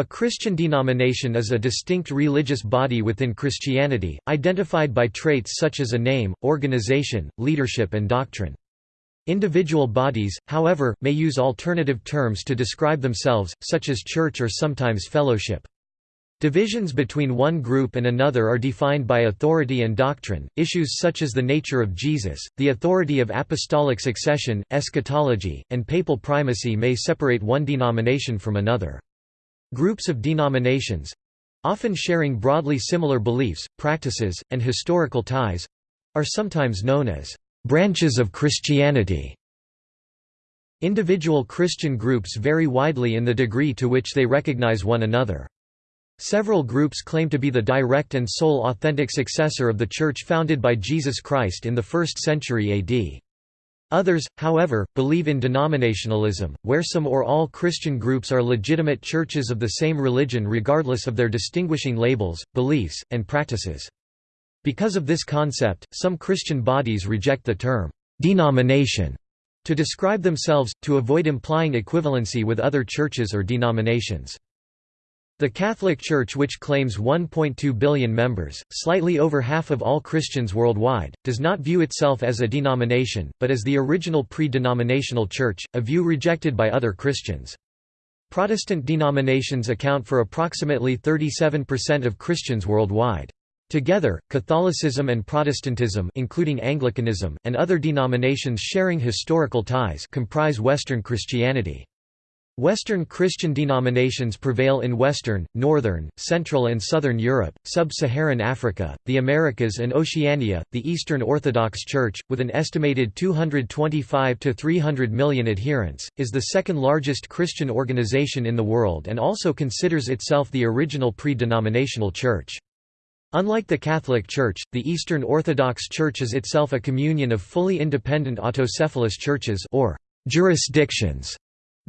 A Christian denomination is a distinct religious body within Christianity, identified by traits such as a name, organization, leadership and doctrine. Individual bodies, however, may use alternative terms to describe themselves, such as church or sometimes fellowship. Divisions between one group and another are defined by authority and doctrine. Issues such as the nature of Jesus, the authority of apostolic succession, eschatology, and papal primacy may separate one denomination from another. Groups of denominations often sharing broadly similar beliefs, practices, and historical ties are sometimes known as branches of Christianity. Individual Christian groups vary widely in the degree to which they recognize one another. Several groups claim to be the direct and sole authentic successor of the Church founded by Jesus Christ in the 1st century AD. Others, however, believe in denominationalism, where some or all Christian groups are legitimate churches of the same religion regardless of their distinguishing labels, beliefs, and practices. Because of this concept, some Christian bodies reject the term «denomination» to describe themselves, to avoid implying equivalency with other churches or denominations. The Catholic Church which claims 1.2 billion members, slightly over half of all Christians worldwide, does not view itself as a denomination, but as the original pre-denominational church, a view rejected by other Christians. Protestant denominations account for approximately 37% of Christians worldwide. Together, Catholicism and Protestantism including Anglicanism, and other denominations sharing historical ties comprise Western Christianity. Western Christian denominations prevail in Western, Northern, Central and Southern Europe, Sub-Saharan Africa, the Americas and Oceania. The Eastern Orthodox Church, with an estimated 225 to 300 million adherents, is the second largest Christian organization in the world and also considers itself the original pre-denominational church. Unlike the Catholic Church, the Eastern Orthodox Church is itself a communion of fully independent autocephalous churches or jurisdictions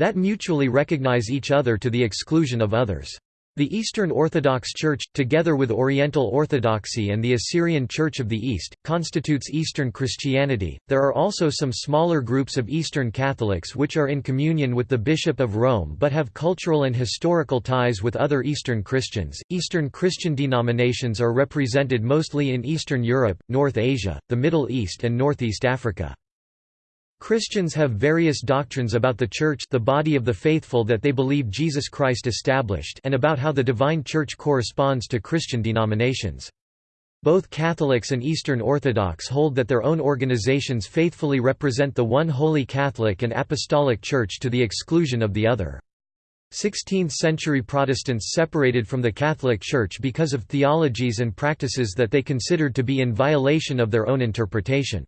that mutually recognize each other to the exclusion of others. The Eastern Orthodox Church, together with Oriental Orthodoxy and the Assyrian Church of the East, constitutes Eastern Christianity. There are also some smaller groups of Eastern Catholics which are in communion with the Bishop of Rome but have cultural and historical ties with other Eastern Christians. Eastern Christian denominations are represented mostly in Eastern Europe, North Asia, the Middle East, and Northeast Africa. Christians have various doctrines about the Church the body of the faithful that they believe Jesus Christ established and about how the divine Church corresponds to Christian denominations. Both Catholics and Eastern Orthodox hold that their own organizations faithfully represent the one holy Catholic and Apostolic Church to the exclusion of the other. 16th-century Protestants separated from the Catholic Church because of theologies and practices that they considered to be in violation of their own interpretation.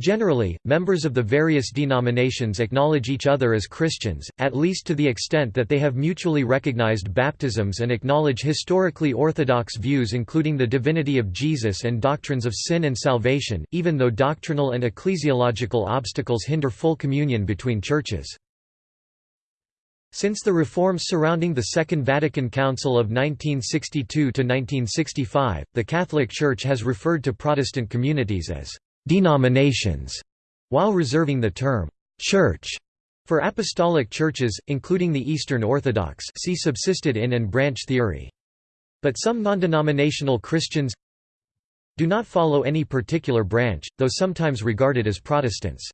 Generally, members of the various denominations acknowledge each other as Christians, at least to the extent that they have mutually recognized baptisms and acknowledge historically orthodox views including the divinity of Jesus and doctrines of sin and salvation, even though doctrinal and ecclesiological obstacles hinder full communion between churches. Since the reforms surrounding the Second Vatican Council of 1962–1965, the Catholic Church has referred to Protestant communities as denominations, while reserving the term church for apostolic churches, including the Eastern Orthodox see subsistit in and branch theory. But some non-denominational Christians do not follow any particular branch, though sometimes regarded as Protestants.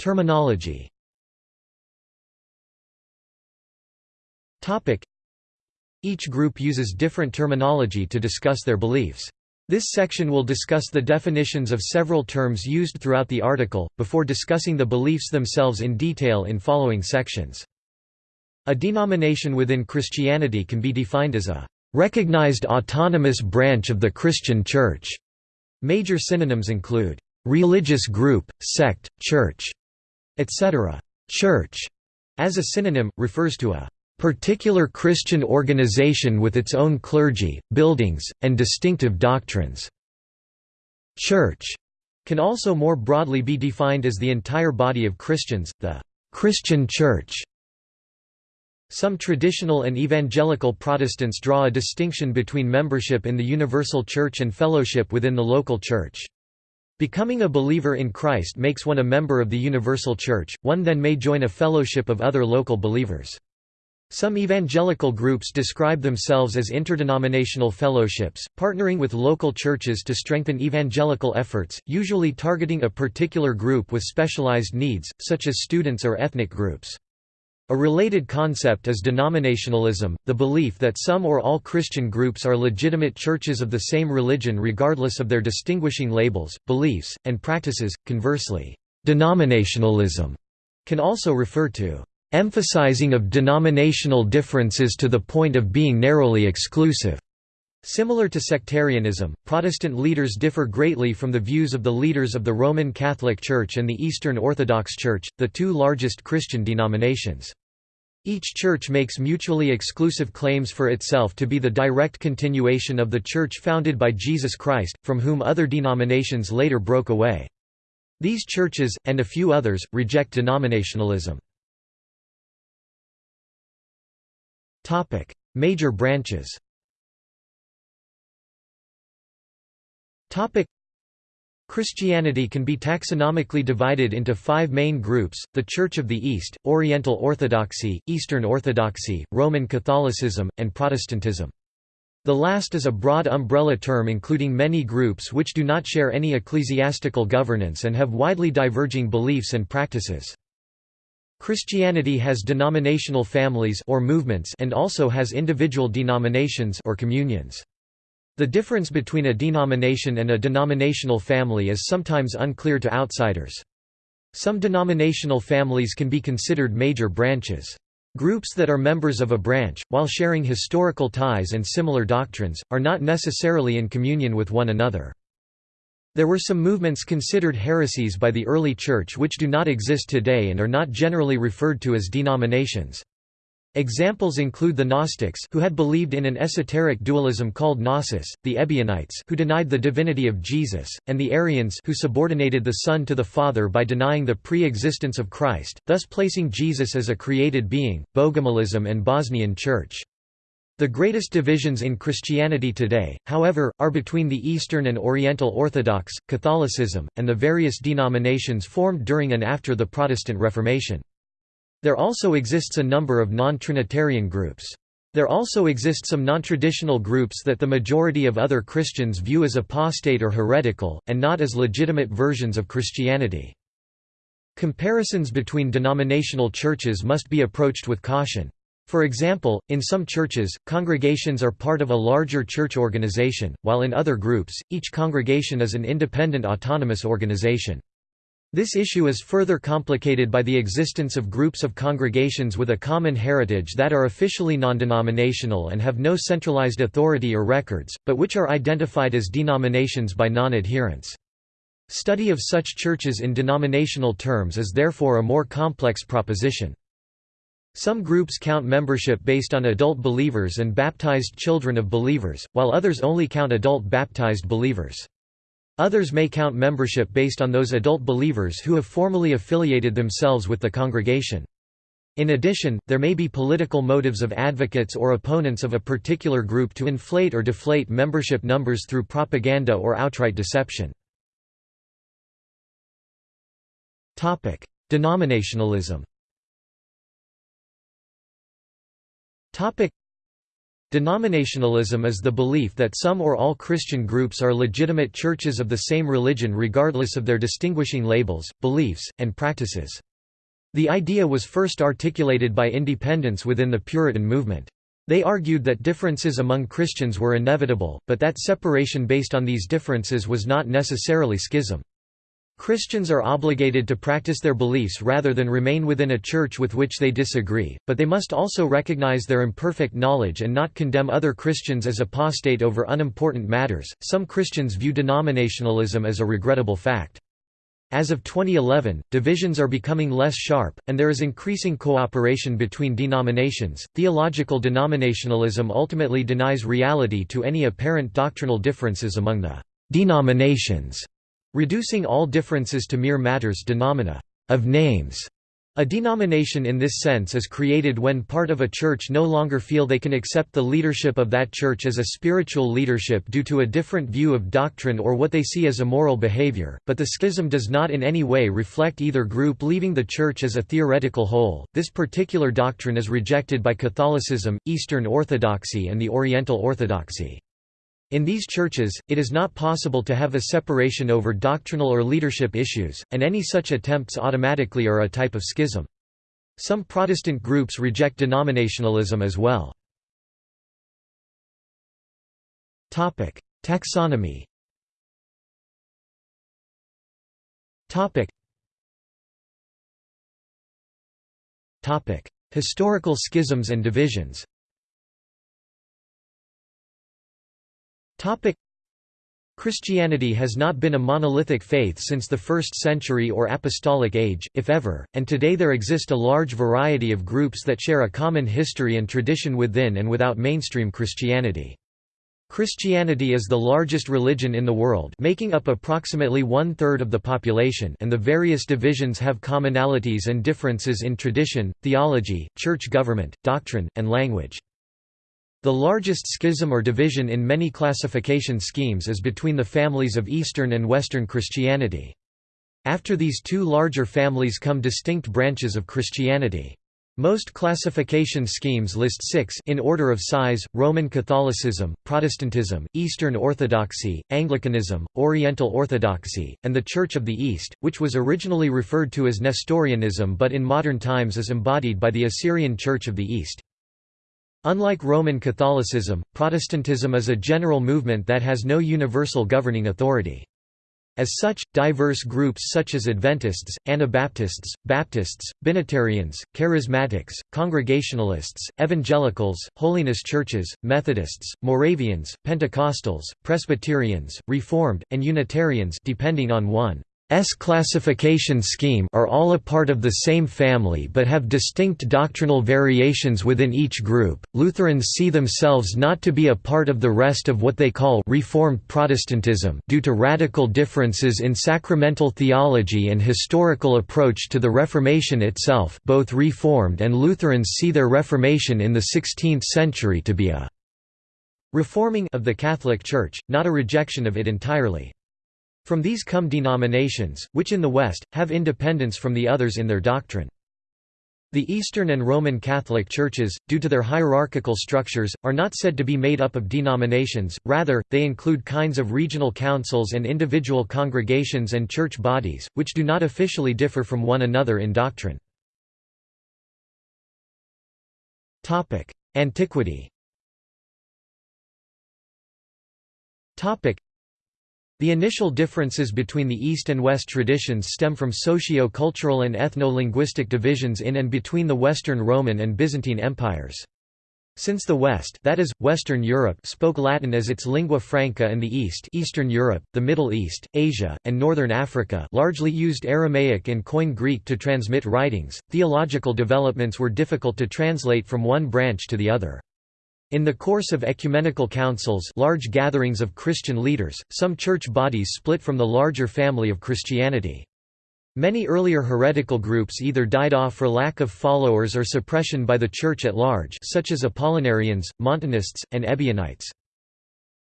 Terminology each group uses different terminology to discuss their beliefs. This section will discuss the definitions of several terms used throughout the article, before discussing the beliefs themselves in detail in following sections. A denomination within Christianity can be defined as a recognized autonomous branch of the Christian Church. Major synonyms include religious group, sect, church, etc. Church, as a synonym, refers to a particular Christian organization with its own clergy, buildings, and distinctive doctrines. Church can also more broadly be defined as the entire body of Christians, the Christian Church. Some traditional and evangelical Protestants draw a distinction between membership in the universal church and fellowship within the local church. Becoming a believer in Christ makes one a member of the universal church, one then may join a fellowship of other local believers. Some evangelical groups describe themselves as interdenominational fellowships, partnering with local churches to strengthen evangelical efforts, usually targeting a particular group with specialized needs, such as students or ethnic groups. A related concept is denominationalism, the belief that some or all Christian groups are legitimate churches of the same religion regardless of their distinguishing labels, beliefs, and practices. Conversely, denominationalism can also refer to emphasizing of denominational differences to the point of being narrowly exclusive. Similar to sectarianism, Protestant leaders differ greatly from the views of the leaders of the Roman Catholic Church and the Eastern Orthodox Church, the two largest Christian denominations. Each church makes mutually exclusive claims for itself to be the direct continuation of the church founded by Jesus Christ, from whom other denominations later broke away. These churches, and a few others, reject denominationalism. Major branches Christianity can be taxonomically divided into five main groups, the Church of the East, Oriental Orthodoxy, Eastern Orthodoxy, Roman Catholicism, and Protestantism. The last is a broad umbrella term including many groups which do not share any ecclesiastical governance and have widely diverging beliefs and practices. Christianity has denominational families or movements and also has individual denominations or communions. The difference between a denomination and a denominational family is sometimes unclear to outsiders. Some denominational families can be considered major branches. Groups that are members of a branch, while sharing historical ties and similar doctrines, are not necessarily in communion with one another. There were some movements considered heresies by the early Church which do not exist today and are not generally referred to as denominations. Examples include the Gnostics who had believed in an esoteric dualism called Gnosis, the Ebionites who denied the divinity of Jesus, and the Arians who subordinated the Son to the Father by denying the pre-existence of Christ, thus placing Jesus as a created being, Bogomilism and Bosnian Church. The greatest divisions in Christianity today, however, are between the Eastern and Oriental Orthodox, Catholicism, and the various denominations formed during and after the Protestant Reformation. There also exists a number of non-Trinitarian groups. There also exist some non-traditional groups that the majority of other Christians view as apostate or heretical, and not as legitimate versions of Christianity. Comparisons between denominational churches must be approached with caution. For example, in some churches, congregations are part of a larger church organization, while in other groups, each congregation is an independent autonomous organization. This issue is further complicated by the existence of groups of congregations with a common heritage that are officially non-denominational and have no centralized authority or records, but which are identified as denominations by non-adherents. Study of such churches in denominational terms is therefore a more complex proposition. Some groups count membership based on adult believers and baptized children of believers, while others only count adult baptized believers. Others may count membership based on those adult believers who have formally affiliated themselves with the congregation. In addition, there may be political motives of advocates or opponents of a particular group to inflate or deflate membership numbers through propaganda or outright deception. Denominationalism Denominationalism is the belief that some or all Christian groups are legitimate churches of the same religion regardless of their distinguishing labels, beliefs, and practices. The idea was first articulated by independents within the Puritan movement. They argued that differences among Christians were inevitable, but that separation based on these differences was not necessarily schism. Christians are obligated to practice their beliefs rather than remain within a church with which they disagree, but they must also recognize their imperfect knowledge and not condemn other Christians as apostate over unimportant matters. Some Christians view denominationalism as a regrettable fact. As of 2011, divisions are becoming less sharp, and there is increasing cooperation between denominations. Theological denominationalism ultimately denies reality to any apparent doctrinal differences among the denominations reducing all differences to mere matters denomina of names. A denomination in this sense is created when part of a church no longer feel they can accept the leadership of that church as a spiritual leadership due to a different view of doctrine or what they see as immoral behavior, but the schism does not in any way reflect either group leaving the church as a theoretical whole. This particular doctrine is rejected by Catholicism, Eastern Orthodoxy, and the Oriental Orthodoxy. In these churches, it is not possible to have a separation over doctrinal or leadership issues, and any such attempts automatically are a type of schism. Some Protestant groups reject denominationalism as well. Taxonomy Historical schisms and divisions Christianity has not been a monolithic faith since the 1st century or apostolic age, if ever, and today there exist a large variety of groups that share a common history and tradition within and without mainstream Christianity. Christianity is the largest religion in the world making up approximately one-third of the population and the various divisions have commonalities and differences in tradition, theology, church government, doctrine, and language. The largest schism or division in many classification schemes is between the families of Eastern and Western Christianity. After these two larger families come distinct branches of Christianity. Most classification schemes list six in order of size, Roman Catholicism, Protestantism, Eastern Orthodoxy, Anglicanism, Oriental Orthodoxy, and the Church of the East, which was originally referred to as Nestorianism but in modern times is embodied by the Assyrian Church of the East. Unlike Roman Catholicism, Protestantism is a general movement that has no universal governing authority. As such, diverse groups such as Adventists, Anabaptists, Baptists, Binitarians, Charismatics, Congregationalists, Evangelicals, Holiness Churches, Methodists, Moravians, Pentecostals, Presbyterians, Reformed, and Unitarians depending on one S classification scheme are all a part of the same family but have distinct doctrinal variations within each group. Lutherans see themselves not to be a part of the rest of what they call Reformed Protestantism due to radical differences in sacramental theology and historical approach to the Reformation itself. Both Reformed and Lutherans see their Reformation in the 16th century to be a reforming of the Catholic Church, not a rejection of it entirely. From these come denominations, which in the West, have independence from the others in their doctrine. The Eastern and Roman Catholic churches, due to their hierarchical structures, are not said to be made up of denominations, rather, they include kinds of regional councils and individual congregations and church bodies, which do not officially differ from one another in doctrine. Antiquity the initial differences between the East and West traditions stem from socio-cultural and ethno-linguistic divisions in and between the Western Roman and Byzantine empires. Since the West that is, Western Europe spoke Latin as its lingua franca and the East Eastern Europe, the Middle East, Asia, and Northern Africa largely used Aramaic and Koine Greek to transmit writings, theological developments were difficult to translate from one branch to the other. In the course of ecumenical councils large gatherings of Christian leaders, some church bodies split from the larger family of Christianity. Many earlier heretical groups either died off for lack of followers or suppression by the Church at large such as Apollinarians, Montanists, and Ebionites.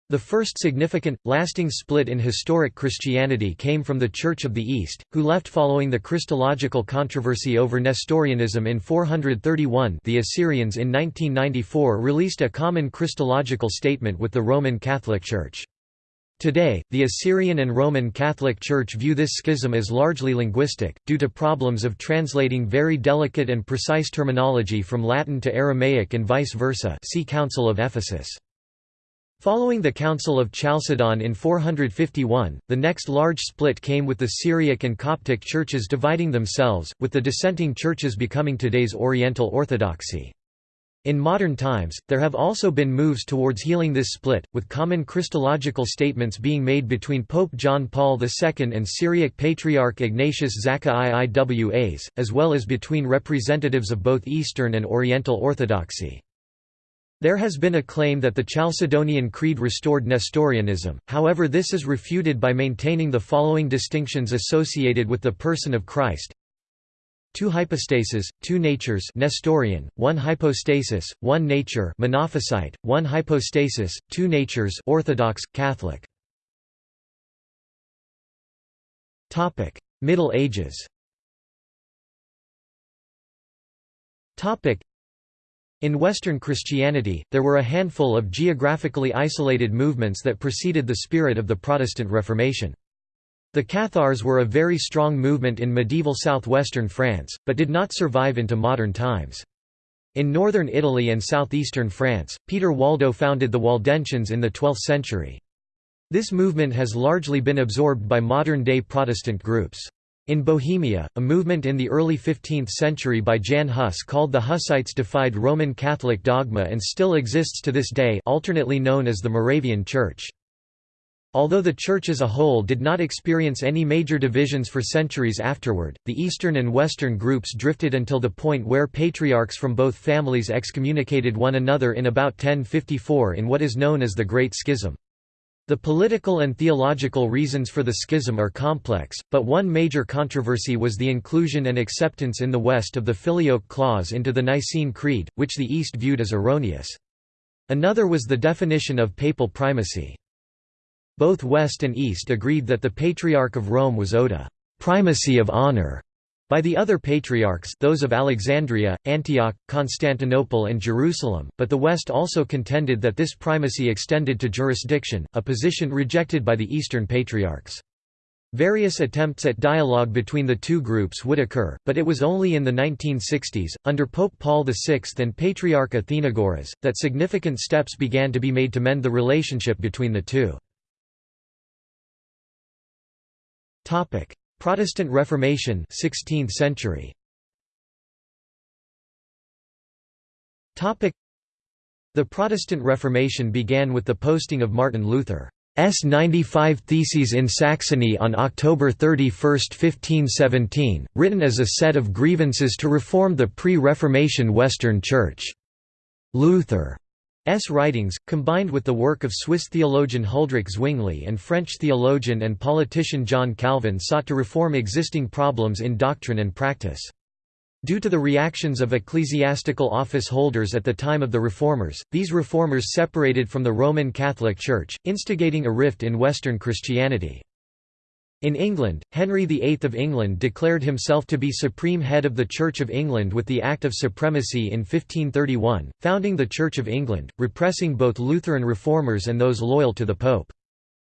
The first significant, lasting split in historic Christianity came from the Church of the East, who left following the Christological controversy over Nestorianism in 431 the Assyrians in 1994 released a common Christological statement with the Roman Catholic Church. Today, the Assyrian and Roman Catholic Church view this schism as largely linguistic, due to problems of translating very delicate and precise terminology from Latin to Aramaic and vice versa see Council of Ephesus. Following the Council of Chalcedon in 451, the next large split came with the Syriac and Coptic churches dividing themselves, with the dissenting churches becoming today's Oriental Orthodoxy. In modern times, there have also been moves towards healing this split, with common Christological statements being made between Pope John Paul II and Syriac Patriarch Ignatius Zakka I Iwas, as well as between representatives of both Eastern and Oriental Orthodoxy. There has been a claim that the Chalcedonian Creed restored Nestorianism, however this is refuted by maintaining the following distinctions associated with the person of Christ. two hypostases, two natures Nestorian, one hypostasis, one nature Monophysite, one hypostasis, two natures Orthodox, Catholic. Middle Ages in Western Christianity, there were a handful of geographically isolated movements that preceded the spirit of the Protestant Reformation. The Cathars were a very strong movement in medieval southwestern France, but did not survive into modern times. In northern Italy and southeastern France, Peter Waldo founded the Waldensians in the 12th century. This movement has largely been absorbed by modern-day Protestant groups. In Bohemia, a movement in the early 15th century by Jan Hus called the Hussites defied Roman Catholic dogma and still exists to this day alternately known as the Moravian Church. Although the Church as a whole did not experience any major divisions for centuries afterward, the Eastern and Western groups drifted until the point where patriarchs from both families excommunicated one another in about 1054 in what is known as the Great Schism. The political and theological reasons for the schism are complex, but one major controversy was the inclusion and acceptance in the West of the Filioque clause into the Nicene Creed, which the East viewed as erroneous. Another was the definition of papal primacy. Both West and East agreed that the Patriarch of Rome was owed a «primacy of honor» by the other patriarchs those of Alexandria, Antioch, Constantinople and Jerusalem, but the West also contended that this primacy extended to jurisdiction, a position rejected by the Eastern patriarchs. Various attempts at dialogue between the two groups would occur, but it was only in the 1960s, under Pope Paul VI and Patriarch Athenagoras, that significant steps began to be made to mend the relationship between the two. Protestant Reformation 16th century. The Protestant Reformation began with the posting of Martin Luther's 95 Theses in Saxony on October 31, 1517, written as a set of grievances to reform the pre-Reformation Western Church. Luther S. writings, combined with the work of Swiss theologian Huldrych Zwingli and French theologian and politician John Calvin sought to reform existing problems in doctrine and practice. Due to the reactions of ecclesiastical office holders at the time of the Reformers, these reformers separated from the Roman Catholic Church, instigating a rift in Western Christianity. In England, Henry VIII of England declared himself to be supreme head of the Church of England with the Act of Supremacy in 1531, founding the Church of England, repressing both Lutheran reformers and those loyal to the Pope.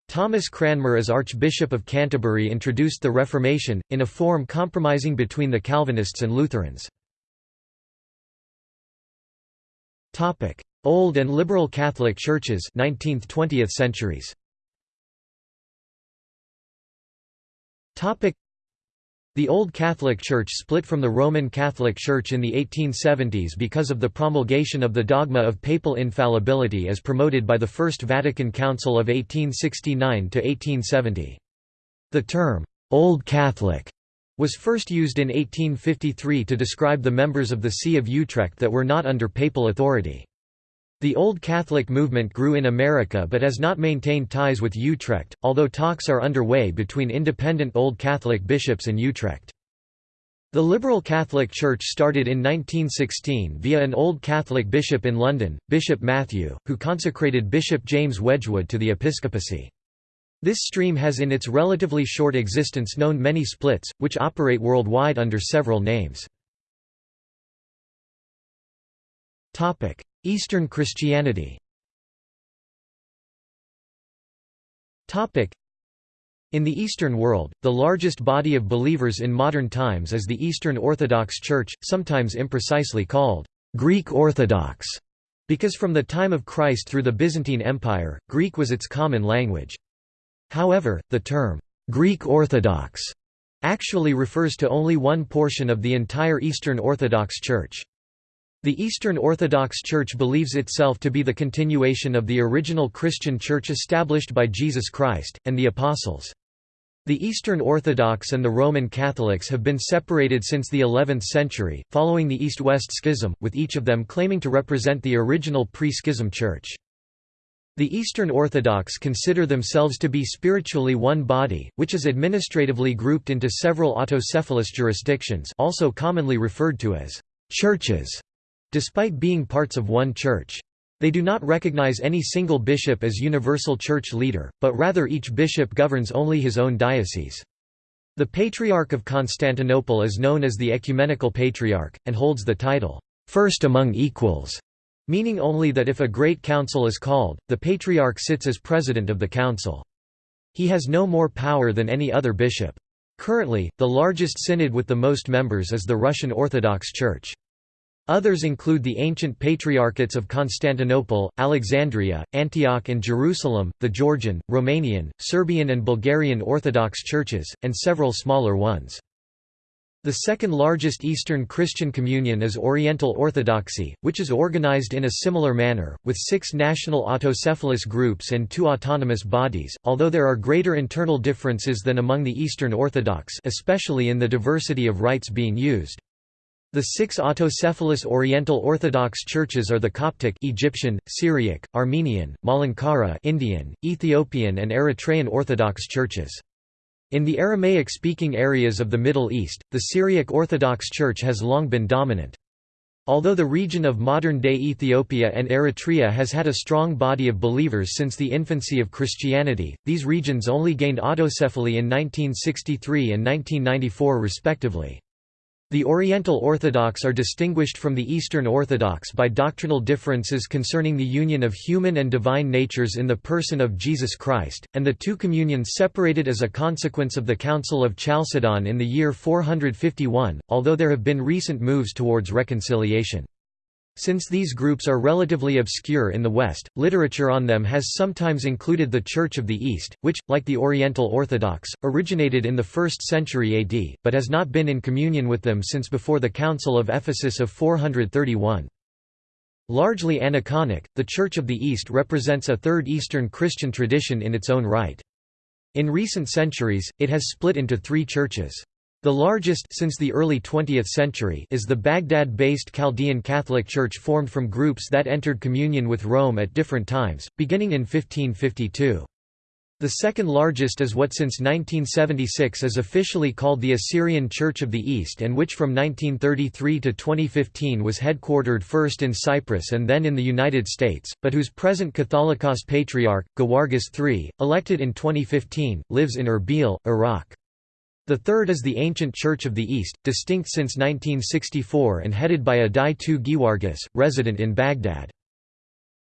Thomas Cranmer as Archbishop of Canterbury introduced the Reformation, in a form compromising between the Calvinists and Lutherans. Old and Liberal Catholic Churches 19th–20th centuries The Old Catholic Church split from the Roman Catholic Church in the 1870s because of the promulgation of the dogma of papal infallibility as promoted by the First Vatican Council of 1869–1870. The term, "'Old Catholic' was first used in 1853 to describe the members of the See of Utrecht that were not under papal authority. The Old Catholic movement grew in America but has not maintained ties with Utrecht, although talks are underway between independent Old Catholic bishops and Utrecht. The Liberal Catholic Church started in 1916 via an Old Catholic bishop in London, Bishop Matthew, who consecrated Bishop James Wedgwood to the episcopacy. This stream has in its relatively short existence known many splits, which operate worldwide under several names. Eastern Christianity in the Eastern world, the largest body of believers in modern times is the Eastern Orthodox Church, sometimes imprecisely called Greek Orthodox, because from the time of Christ through the Byzantine Empire, Greek was its common language. However, the term, Greek Orthodox, actually refers to only one portion of the entire Eastern Orthodox Church. The Eastern Orthodox Church believes itself to be the continuation of the original Christian Church established by Jesus Christ, and the Apostles. The Eastern Orthodox and the Roman Catholics have been separated since the 11th century, following the East-West Schism, with each of them claiming to represent the original pre-schism church. The Eastern Orthodox consider themselves to be spiritually one body, which is administratively grouped into several autocephalous jurisdictions also commonly referred to as churches, despite being parts of one church. They do not recognize any single bishop as universal church leader, but rather each bishop governs only his own diocese. The Patriarch of Constantinople is known as the Ecumenical Patriarch, and holds the title, first among equals meaning only that if a great council is called, the patriarch sits as president of the council. He has no more power than any other bishop. Currently, the largest synod with the most members is the Russian Orthodox Church. Others include the ancient patriarchates of Constantinople, Alexandria, Antioch and Jerusalem, the Georgian, Romanian, Serbian and Bulgarian Orthodox churches, and several smaller ones. The second largest Eastern Christian communion is Oriental Orthodoxy, which is organized in a similar manner, with six national autocephalous groups and two autonomous bodies, although there are greater internal differences than among the Eastern Orthodox especially in the diversity of rites being used. The six autocephalous Oriental Orthodox churches are the Coptic Egyptian, Syriac, Armenian, Malankara Indian, Ethiopian and Eritrean Orthodox churches. In the Aramaic-speaking areas of the Middle East, the Syriac Orthodox Church has long been dominant. Although the region of modern-day Ethiopia and Eritrea has had a strong body of believers since the infancy of Christianity, these regions only gained autocephaly in 1963 and 1994 respectively. The Oriental Orthodox are distinguished from the Eastern Orthodox by doctrinal differences concerning the union of human and divine natures in the person of Jesus Christ, and the two communions separated as a consequence of the Council of Chalcedon in the year 451, although there have been recent moves towards reconciliation. Since these groups are relatively obscure in the West, literature on them has sometimes included the Church of the East, which, like the Oriental Orthodox, originated in the 1st century AD, but has not been in communion with them since before the Council of Ephesus of 431. Largely aniconic, the Church of the East represents a third Eastern Christian tradition in its own right. In recent centuries, it has split into three churches. The largest since the early 20th century is the Baghdad-based Chaldean Catholic Church formed from groups that entered communion with Rome at different times, beginning in 1552. The second largest is what since 1976 is officially called the Assyrian Church of the East and which from 1933 to 2015 was headquartered first in Cyprus and then in the United States, but whose present Catholicos Patriarch, Gewargis III, elected in 2015, lives in Erbil, Iraq. The third is the ancient Church of the East, distinct since 1964 and headed by Adai II Gewargis, resident in Baghdad.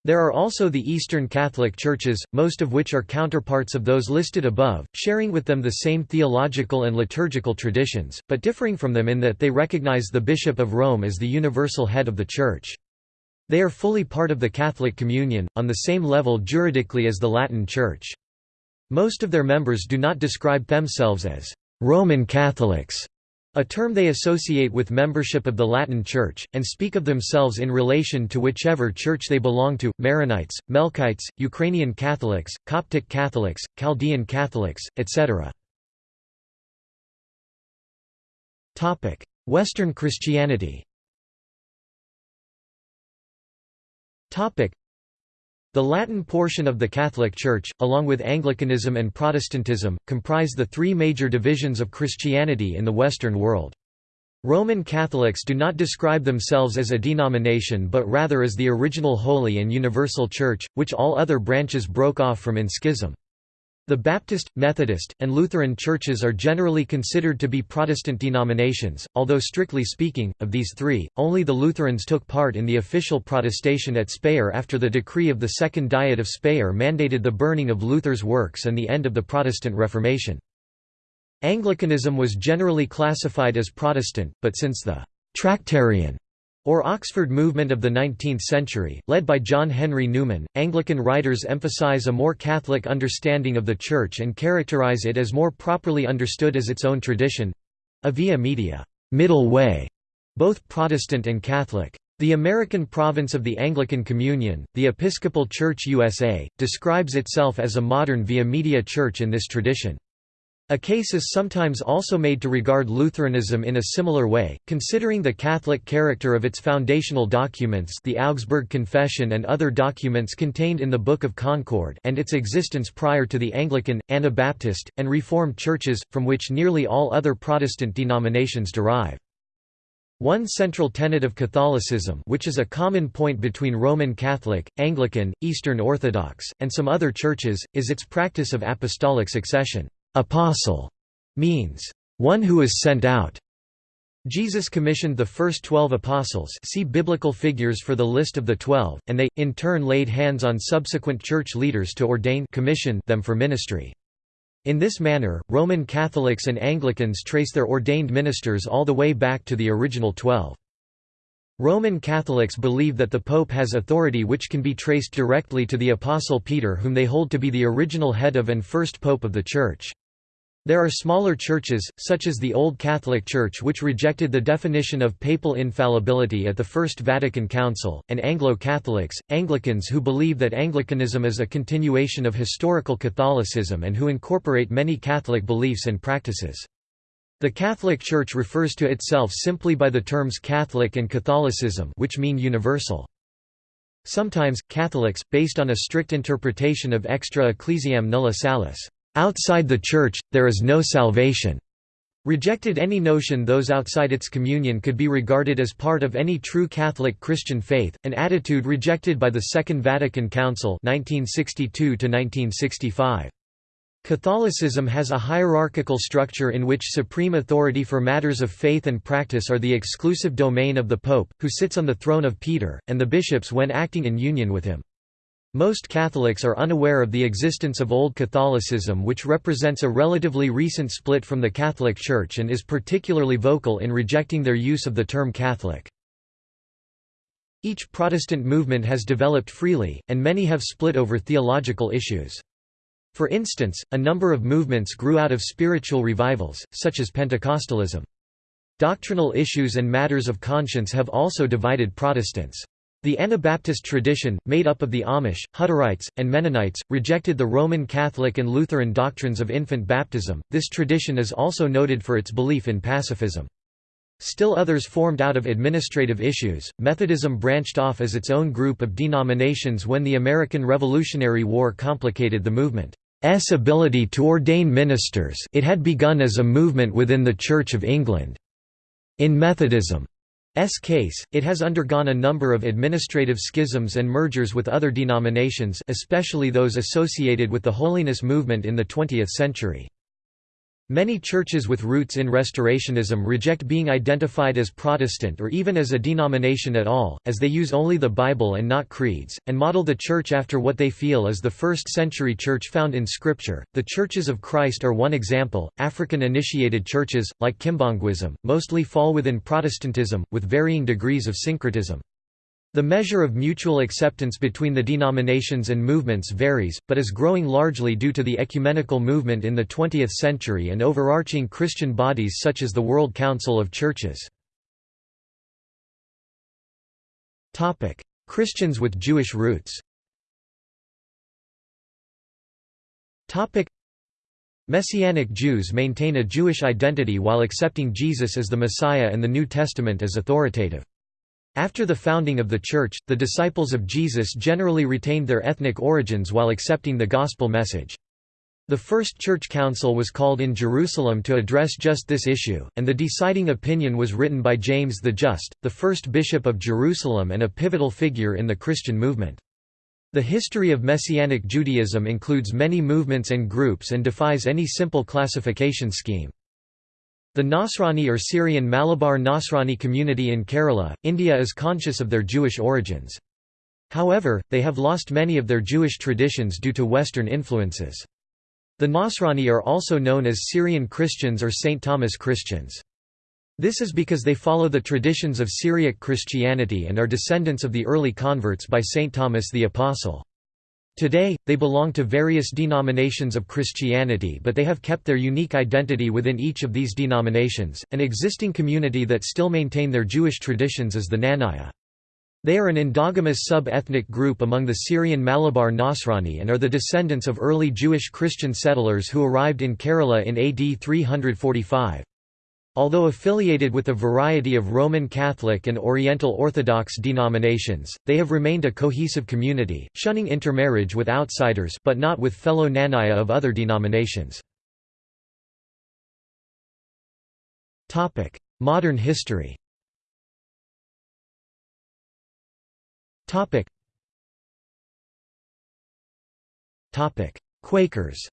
There are also the Eastern Catholic Churches, most of which are counterparts of those listed above, sharing with them the same theological and liturgical traditions, but differing from them in that they recognize the Bishop of Rome as the universal head of the Church. They are fully part of the Catholic Communion, on the same level juridically as the Latin Church. Most of their members do not describe themselves as Roman Catholics, a term they associate with membership of the Latin Church, and speak of themselves in relation to whichever church they belong to, Maronites, Melkites, Ukrainian Catholics, Coptic Catholics, Chaldean Catholics, etc. Western Christianity the Latin portion of the Catholic Church, along with Anglicanism and Protestantism, comprise the three major divisions of Christianity in the Western world. Roman Catholics do not describe themselves as a denomination but rather as the original Holy and Universal Church, which all other branches broke off from in schism. The Baptist, Methodist, and Lutheran churches are generally considered to be Protestant denominations, although strictly speaking, of these three, only the Lutherans took part in the official protestation at Speyer after the decree of the Second Diet of Speyer mandated the burning of Luther's works and the end of the Protestant Reformation. Anglicanism was generally classified as Protestant, but since the Tractarian or Oxford movement of the 19th century, led by John Henry Newman, Anglican writers emphasize a more Catholic understanding of the Church and characterize it as more properly understood as its own tradition—a via media middle way, both Protestant and Catholic. The American province of the Anglican Communion, the Episcopal Church USA, describes itself as a modern via media church in this tradition. A case is sometimes also made to regard Lutheranism in a similar way, considering the Catholic character of its foundational documents the Augsburg Confession and other documents contained in the Book of Concord and its existence prior to the Anglican, Anabaptist, and Reformed churches, from which nearly all other Protestant denominations derive. One central tenet of Catholicism which is a common point between Roman Catholic, Anglican, Eastern Orthodox, and some other churches, is its practice of apostolic succession. Apostle means one who is sent out. Jesus commissioned the first twelve apostles see biblical figures for the list of the twelve, and they, in turn laid hands on subsequent church leaders to ordain commission them for ministry. In this manner, Roman Catholics and Anglicans trace their ordained ministers all the way back to the original twelve. Roman Catholics believe that the Pope has authority which can be traced directly to the Apostle Peter whom they hold to be the original head of and first Pope of the Church. There are smaller churches, such as the Old Catholic Church which rejected the definition of papal infallibility at the First Vatican Council, and Anglo-Catholics, Anglicans who believe that Anglicanism is a continuation of historical Catholicism and who incorporate many Catholic beliefs and practices. The Catholic Church refers to itself simply by the terms Catholic and Catholicism which mean universal. Sometimes, Catholics, based on a strict interpretation of extra ecclesiam nulla salus Outside the Church, there is no salvation. Rejected any notion those outside its communion could be regarded as part of any true Catholic Christian faith, an attitude rejected by the Second Vatican Council 1962 -1965. Catholicism has a hierarchical structure in which supreme authority for matters of faith and practice are the exclusive domain of the Pope, who sits on the throne of Peter, and the bishops when acting in union with him. Most Catholics are unaware of the existence of Old Catholicism which represents a relatively recent split from the Catholic Church and is particularly vocal in rejecting their use of the term Catholic. Each Protestant movement has developed freely, and many have split over theological issues. For instance, a number of movements grew out of spiritual revivals, such as Pentecostalism. Doctrinal issues and matters of conscience have also divided Protestants. The Anabaptist tradition, made up of the Amish, Hutterites, and Mennonites, rejected the Roman Catholic and Lutheran doctrines of infant baptism. This tradition is also noted for its belief in pacifism. Still others formed out of administrative issues. Methodism branched off as its own group of denominations when the American Revolutionary War complicated the movement's ability to ordain ministers. It had begun as a movement within the Church of England. In Methodism, case, it has undergone a number of administrative schisms and mergers with other denominations especially those associated with the holiness movement in the 20th century. Many churches with roots in Restorationism reject being identified as Protestant or even as a denomination at all, as they use only the Bible and not creeds, and model the Church after what they feel is the first century Church found in Scripture. The Churches of Christ are one example. African initiated churches, like Kimbanguism, mostly fall within Protestantism, with varying degrees of syncretism. The measure of mutual acceptance between the denominations and movements varies, but is growing largely due to the ecumenical movement in the 20th century and overarching Christian bodies such as the World Council of Churches. Christians with Jewish roots Messianic Jews maintain a Jewish identity while accepting Jesus as the Messiah and the New Testament as authoritative. After the founding of the Church, the disciples of Jesus generally retained their ethnic origins while accepting the gospel message. The First Church Council was called in Jerusalem to address just this issue, and the deciding opinion was written by James the Just, the first bishop of Jerusalem and a pivotal figure in the Christian movement. The history of Messianic Judaism includes many movements and groups and defies any simple classification scheme. The Nasrani or Syrian Malabar Nasrani community in Kerala, India is conscious of their Jewish origins. However, they have lost many of their Jewish traditions due to Western influences. The Nasrani are also known as Syrian Christians or St. Thomas Christians. This is because they follow the traditions of Syriac Christianity and are descendants of the early converts by St. Thomas the Apostle. Today, they belong to various denominations of Christianity but they have kept their unique identity within each of these denominations. An existing community that still maintain their Jewish traditions is the Knanaya. They are an endogamous sub-ethnic group among the Syrian Malabar Nasrani and are the descendants of early Jewish Christian settlers who arrived in Kerala in AD 345. Although affiliated with a variety of Roman Catholic and Oriental Orthodox denominations, they have remained a cohesive community, shunning intermarriage with outsiders but not with fellow Knanaya of other denominations. Modern history Quakers.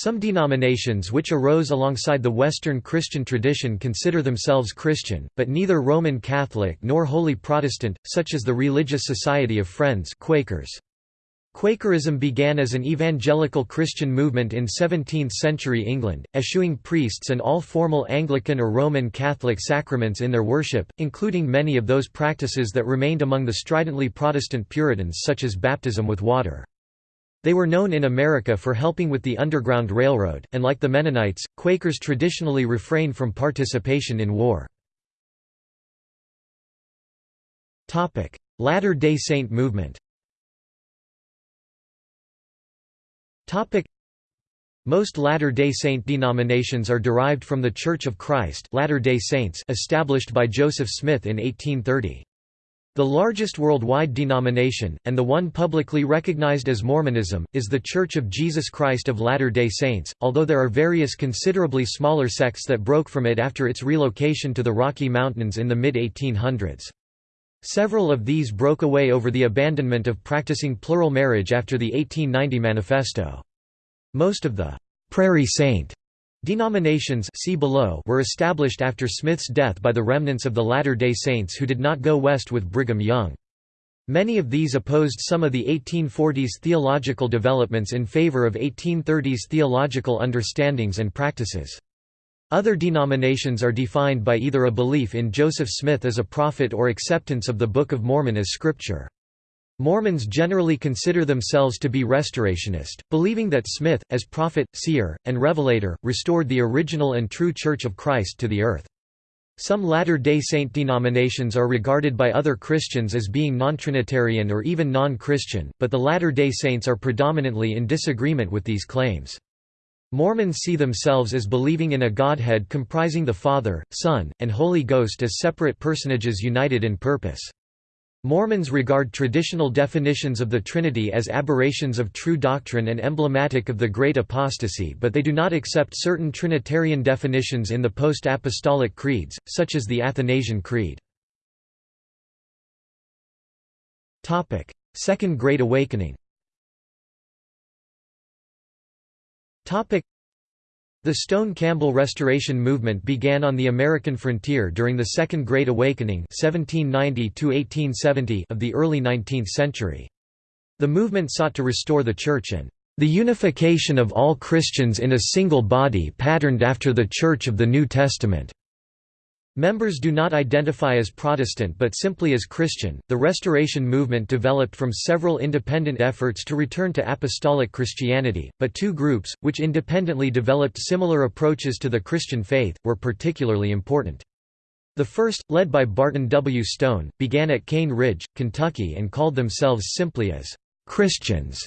Some denominations which arose alongside the Western Christian tradition consider themselves Christian, but neither Roman Catholic nor wholly Protestant, such as the Religious Society of Friends Quakers. Quakerism began as an evangelical Christian movement in 17th-century England, eschewing priests and all formal Anglican or Roman Catholic sacraments in their worship, including many of those practices that remained among the stridently Protestant Puritans such as baptism with water. They were known in America for helping with the Underground Railroad, and like the Mennonites, Quakers traditionally refrain from participation in war. Latter-day Saint movement most Latter-day Saint denominations are derived from the Church of Christ Latter-day Saints established by Joseph Smith in 1830. The largest worldwide denomination, and the one publicly recognized as Mormonism, is the Church of Jesus Christ of Latter-day Saints, although there are various considerably smaller sects that broke from it after its relocation to the Rocky Mountains in the mid-1800s. Several of these broke away over the abandonment of practicing plural marriage after the 1890 Manifesto. Most of the «Prairie Saint» denominations see below were established after Smith's death by the remnants of the Latter-day Saints who did not go west with Brigham Young. Many of these opposed some of the 1840s theological developments in favor of 1830s theological understandings and practices. Other denominations are defined by either a belief in Joseph Smith as a prophet or acceptance of the Book of Mormon as scripture. Mormons generally consider themselves to be restorationist, believing that Smith, as prophet, seer, and revelator, restored the original and true Church of Christ to the earth. Some Latter-day Saint denominations are regarded by other Christians as being non-Trinitarian or even non-Christian, but the Latter-day Saints are predominantly in disagreement with these claims. Mormons see themselves as believing in a Godhead comprising the Father, Son, and Holy Ghost as separate personages united in purpose. Mormons regard traditional definitions of the Trinity as aberrations of true doctrine and emblematic of the Great Apostasy but they do not accept certain Trinitarian definitions in the post-apostolic creeds, such as the Athanasian Creed. Second Great Awakening the Stone Campbell Restoration movement began on the American frontier during the Second Great Awakening 1790 of the early 19th century. The movement sought to restore the Church and the unification of all Christians in a single body patterned after the Church of the New Testament. Members do not identify as Protestant but simply as Christian. The Restoration movement developed from several independent efforts to return to apostolic Christianity, but two groups, which independently developed similar approaches to the Christian faith, were particularly important. The first, led by Barton W. Stone, began at Cane Ridge, Kentucky and called themselves simply as Christians.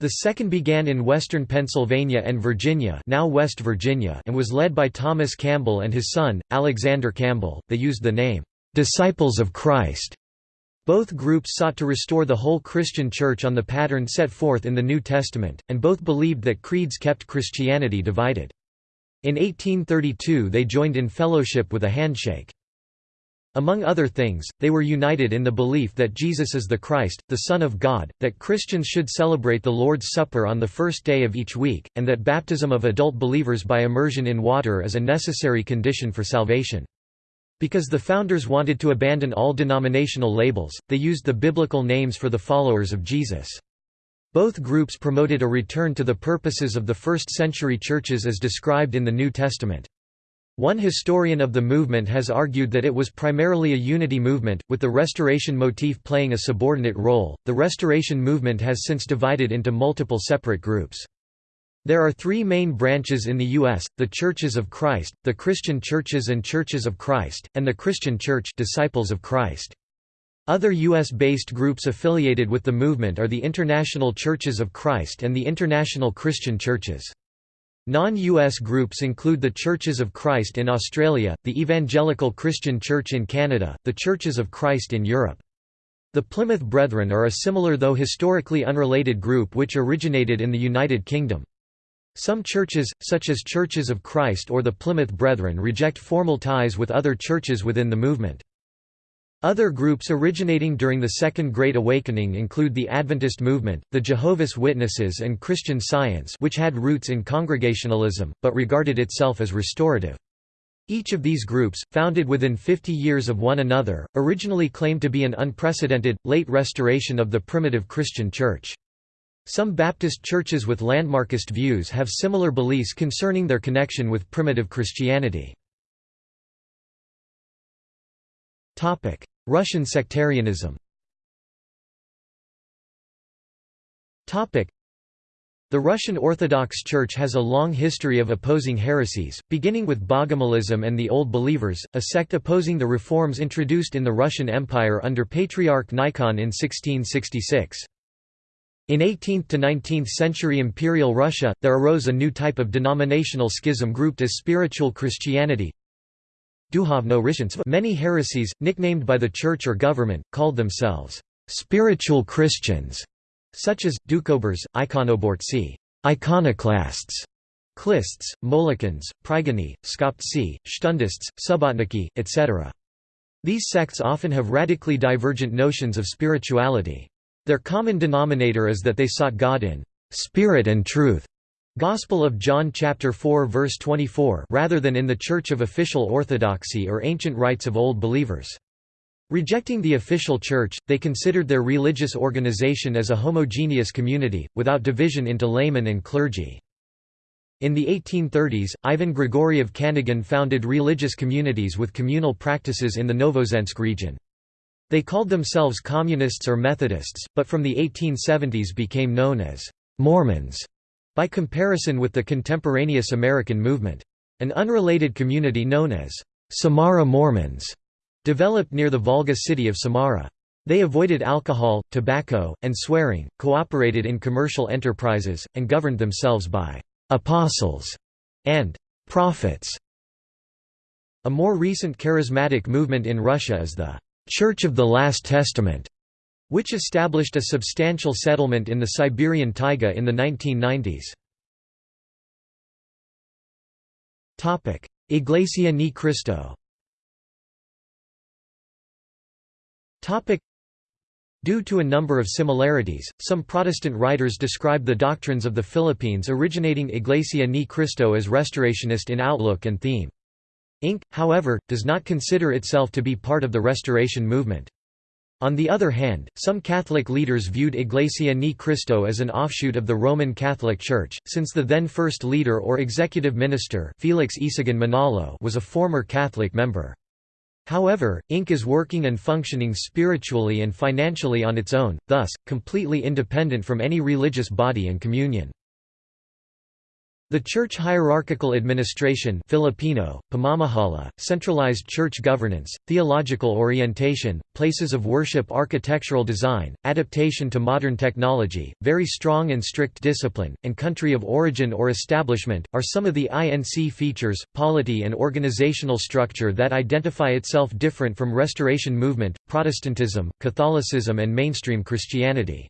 The second began in western Pennsylvania and Virginia, now West Virginia, and was led by Thomas Campbell and his son, Alexander Campbell. They used the name Disciples of Christ. Both groups sought to restore the whole Christian church on the pattern set forth in the New Testament, and both believed that creeds kept Christianity divided. In 1832 they joined in fellowship with a handshake. Among other things, they were united in the belief that Jesus is the Christ, the Son of God, that Christians should celebrate the Lord's Supper on the first day of each week, and that baptism of adult believers by immersion in water is a necessary condition for salvation. Because the founders wanted to abandon all denominational labels, they used the biblical names for the followers of Jesus. Both groups promoted a return to the purposes of the first-century churches as described in the New Testament. One historian of the movement has argued that it was primarily a unity movement, with the Restoration motif playing a subordinate role. The Restoration movement has since divided into multiple separate groups. There are three main branches in the U.S., the Churches of Christ, the Christian Churches and Churches of Christ, and the Christian Church Disciples of Christ. Other U.S.-based groups affiliated with the movement are the International Churches of Christ and the International Christian Churches. Non-US groups include the Churches of Christ in Australia, the Evangelical Christian Church in Canada, the Churches of Christ in Europe. The Plymouth Brethren are a similar though historically unrelated group which originated in the United Kingdom. Some churches, such as Churches of Christ or the Plymouth Brethren reject formal ties with other churches within the movement. Other groups originating during the Second Great Awakening include the Adventist movement, the Jehovah's Witnesses and Christian Science which had roots in Congregationalism, but regarded itself as restorative. Each of these groups, founded within 50 years of one another, originally claimed to be an unprecedented, late restoration of the primitive Christian Church. Some Baptist churches with landmarkist views have similar beliefs concerning their connection with primitive Christianity. Russian sectarianism The Russian Orthodox Church has a long history of opposing heresies, beginning with Bogomilism and the Old Believers, a sect opposing the reforms introduced in the Russian Empire under Patriarch Nikon in 1666. In 18th to 19th century Imperial Russia, there arose a new type of denominational schism grouped as spiritual Christianity, Many heresies, nicknamed by the church or government, called themselves spiritual Christians, such as, Doukhobors, Ikonobortsi iconoclasts, Khlysts, Molokans, Pryguny, Skoptsi, Shtundists, Subotniki, etc. These sects often have radically divergent notions of spirituality. Their common denominator is that they sought God in spirit and truth, Gospel of John chapter 4 verse 24 rather than in the Church of official orthodoxy or ancient rites of old believers. Rejecting the official church, they considered their religious organization as a homogeneous community, without division into laymen and clergy. In the 1830s, Ivan Grigoriev Kanygin founded religious communities with communal practices in the Novouzensk region. They called themselves communists or Methodists, but from the 1870s became known as Mormons. By comparison with the contemporaneous American movement. An unrelated community known as Samara Mormons developed near the Volga city of Samara. They avoided alcohol, tobacco, and swearing, cooperated in commercial enterprises, and governed themselves by «apostles» and «prophets». A more recent charismatic movement in Russia is the «Church of the Last Testament», which established a substantial settlement in the Siberian taiga in the 1990s. Iglesia Ni Cristo Due to a number of similarities, some Protestant writers describe the doctrines of the Philippines originating Iglesia Ni Cristo as restorationist in outlook and theme. INC, however, does not consider itself to be part of the Restoration movement. On the other hand, some Catholic leaders viewed Iglesia Ni Cristo as an offshoot of the Roman Catholic Church, since the then first leader or executive minister Felix Ysagun Manalo was a former Catholic member. However, INC is working and functioning spiritually and financially on its own, thus, completely independent from any religious body and communion. The church hierarchical administration Filipino, pamamahala, centralized church governance, theological orientation, places of worship architectural design, adaptation to modern technology, very strong and strict discipline, and country of origin or establishment, are some of the INC features, polity and organizational structure that identify itself different from Restoration Movement, Protestantism, Catholicism and mainstream Christianity.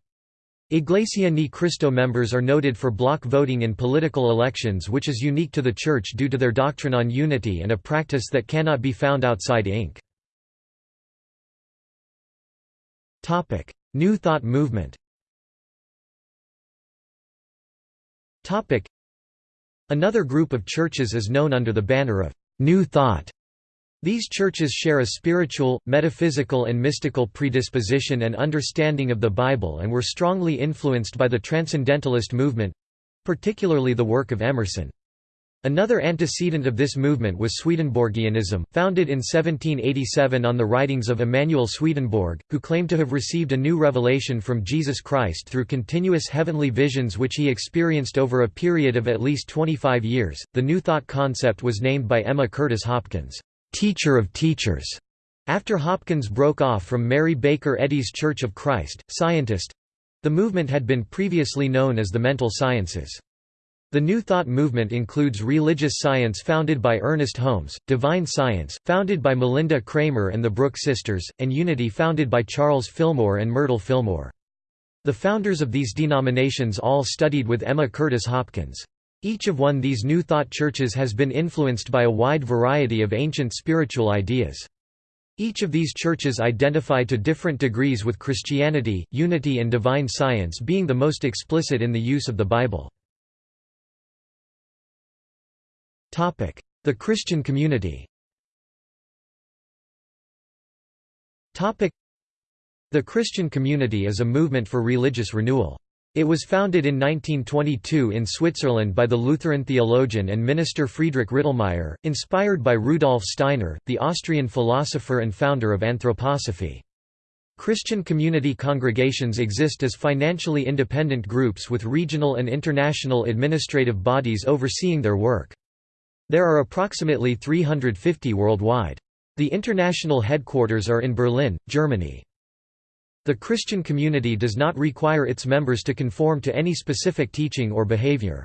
Iglesia Ni Cristo members are noted for block voting in political elections which is unique to the Church due to their doctrine on unity and a practice that cannot be found outside INC New Thought movement Another group of churches is known under the banner of New Thought these churches share a spiritual, metaphysical and mystical predisposition and understanding of the Bible and were strongly influenced by the Transcendentalist movement—particularly the work of Emerson. Another antecedent of this movement was Swedenborgianism, founded in 1787 on the writings of Emanuel Swedenborg, who claimed to have received a new revelation from Jesus Christ through continuous heavenly visions which he experienced over a period of at least 25 years. The New Thought concept was named by Emma Curtis Hopkins, teacher of teachers, after Hopkins broke off from Mary Baker Eddy's Church of Christ, scientist the movement had been previously known as the mental sciences. The New Thought movement includes religious science founded by Ernest Holmes, divine science, founded by Malinda Cramer and the Brooke sisters, and unity founded by Charles Fillmore and Myrtle Fillmore. The founders of these denominations all studied with Emma Curtis Hopkins. Each of one these New Thought churches has been influenced by a wide variety of ancient spiritual ideas. Each of these churches identify to different degrees with Christianity, unity and divine science being the most explicit in the use of the Bible. The Christian community The Christian community is a movement for religious renewal. It was founded in 1922 in Switzerland by the Lutheran theologian and minister Friedrich Rittelmeyer, inspired by Rudolf Steiner, the Austrian philosopher and founder of anthroposophy. Christian community congregations exist as financially independent groups with regional and international administrative bodies overseeing their work. There are approximately 350 worldwide. The international headquarters are in Berlin, Germany. The Christian community does not require its members to conform to any specific teaching or behavior.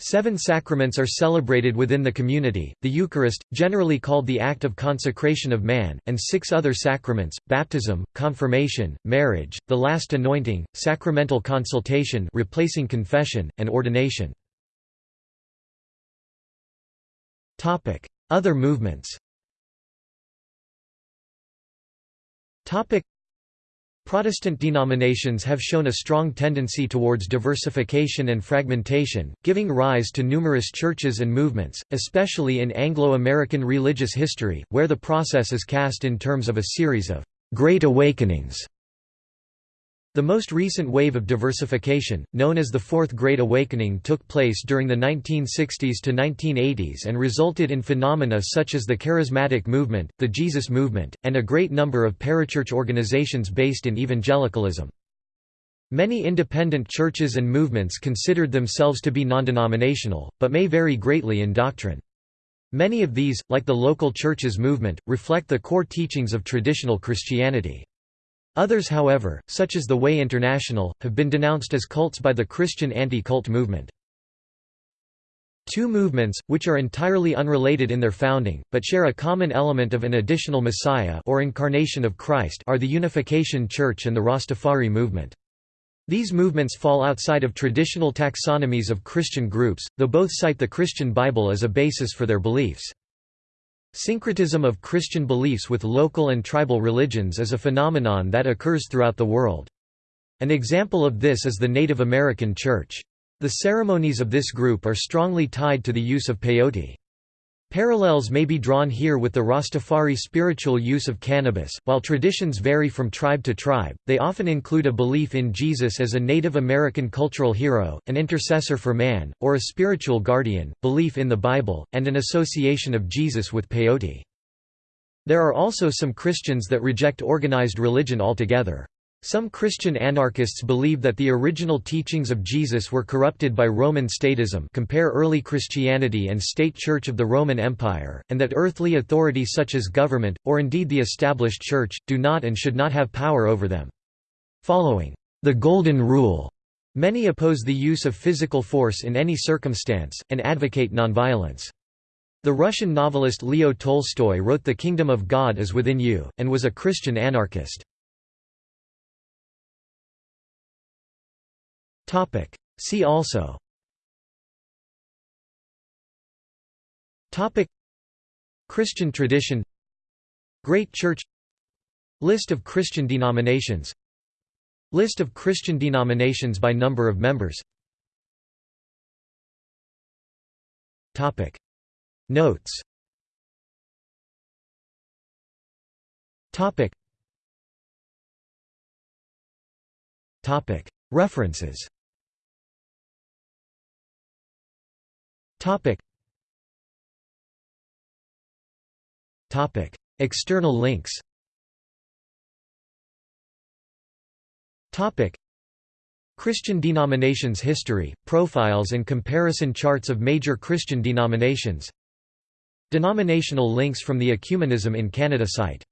Seven sacraments are celebrated within the community, the Eucharist, generally called the act of consecration of man, and six other sacraments, baptism, confirmation, marriage, the last anointing, sacramental consultation replacing confession, and ordination. Other movements Protestant denominations have shown a strong tendency towards diversification and fragmentation, giving rise to numerous churches and movements, especially in Anglo-American religious history, where the process is cast in terms of a series of «Great Awakenings» The most recent wave of diversification, known as the Fourth Great Awakening took place during the 1960s to 1980s and resulted in phenomena such as the Charismatic Movement, the Jesus Movement, and a great number of parachurch organizations based in evangelicalism. Many independent churches and movements considered themselves to be non-denominational, but may vary greatly in doctrine. Many of these, like the local churches movement, reflect the core teachings of traditional Christianity. Others however, such as the Way International, have been denounced as cults by the Christian anti-cult movement. Two movements, which are entirely unrelated in their founding, but share a common element of an additional Messiah or incarnation of Christ are the Unification Church and the Rastafari movement. These movements fall outside of traditional taxonomies of Christian groups, though both cite the Christian Bible as a basis for their beliefs. Syncretism of Christian beliefs with local and tribal religions is a phenomenon that occurs throughout the world. An example of this is the Native American Church. The ceremonies of this group are strongly tied to the use of peyote. Parallels may be drawn here with the Rastafari spiritual use of cannabis. While traditions vary from tribe to tribe, they often include a belief in Jesus as a Native American cultural hero, an intercessor for man, or a spiritual guardian, belief in the Bible, and an association of Jesus with peyote. There are also some Christians that reject organized religion altogether. Some Christian anarchists believe that the original teachings of Jesus were corrupted by Roman statism compare early Christianity and state church of the Roman Empire, and that earthly authority such as government, or indeed the established church, do not and should not have power over them. Following the Golden Rule, many oppose the use of physical force in any circumstance, and advocate nonviolence. The Russian novelist Leo Tolstoy wrote The Kingdom of God is Within You, and was a Christian anarchist. See also. Christian tradition. Great Church. List of Christian denominations. List of Christian denominations by number of members. Notes. Topic Topic. Topic. External links Topic. Christian denominations history, profiles and comparison charts of major Christian denominations Denominational links from the Ecumenism in Canada site